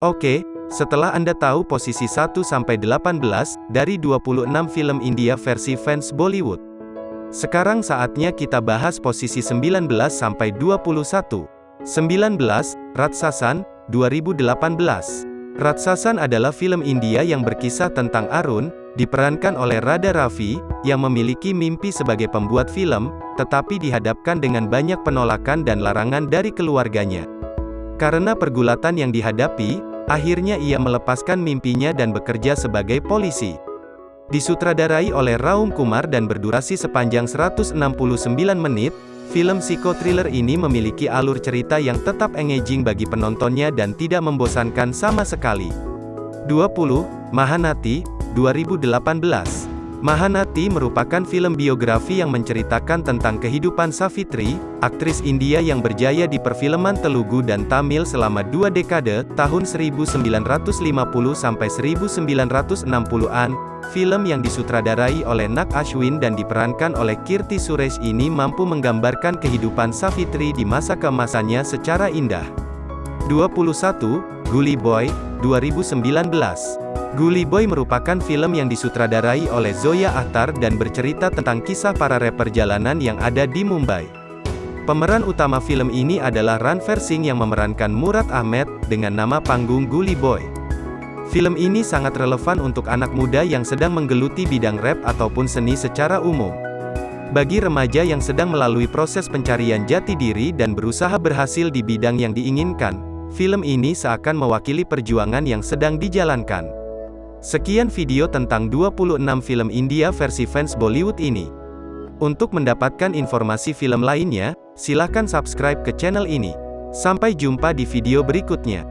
Oke, setelah Anda tahu posisi 1-18 dari 26 film India versi fans Bollywood. Sekarang saatnya kita bahas posisi 19-21. 19. Ratsasan, 2018. Ratsasan adalah film India yang berkisah tentang Arun, diperankan oleh Radha Ravi, yang memiliki mimpi sebagai pembuat film, tetapi dihadapkan dengan banyak penolakan dan larangan dari keluarganya. Karena pergulatan yang dihadapi, Akhirnya ia melepaskan mimpinya dan bekerja sebagai polisi. Disutradarai oleh Raum Kumar dan berdurasi sepanjang 169 menit, film psikotriller ini memiliki alur cerita yang tetap engaging bagi penontonnya dan tidak membosankan sama sekali. 20. Mahanati, 2018 Mahanati merupakan film biografi yang menceritakan tentang kehidupan Savitri, aktris India yang berjaya di perfilman Telugu dan Tamil selama dua dekade, tahun 1950 sampai 1960-an. Film yang disutradarai oleh Nak Ashwin dan diperankan oleh Kirti Suresh ini mampu menggambarkan kehidupan Savitri di masa keemasannya secara indah. 21. Gully Boy, 2019 Gully Boy merupakan film yang disutradarai oleh Zoya Akhtar dan bercerita tentang kisah para rapper jalanan yang ada di Mumbai. Pemeran utama film ini adalah Ranveer Singh yang memerankan Murad Ahmed, dengan nama panggung Gully Boy. Film ini sangat relevan untuk anak muda yang sedang menggeluti bidang rap ataupun seni secara umum. Bagi remaja yang sedang melalui proses pencarian jati diri dan berusaha berhasil di bidang yang diinginkan, film ini seakan mewakili perjuangan yang sedang dijalankan. Sekian video tentang 26 film India versi fans Bollywood ini. Untuk mendapatkan informasi film lainnya, silahkan subscribe ke channel ini. Sampai jumpa di video berikutnya.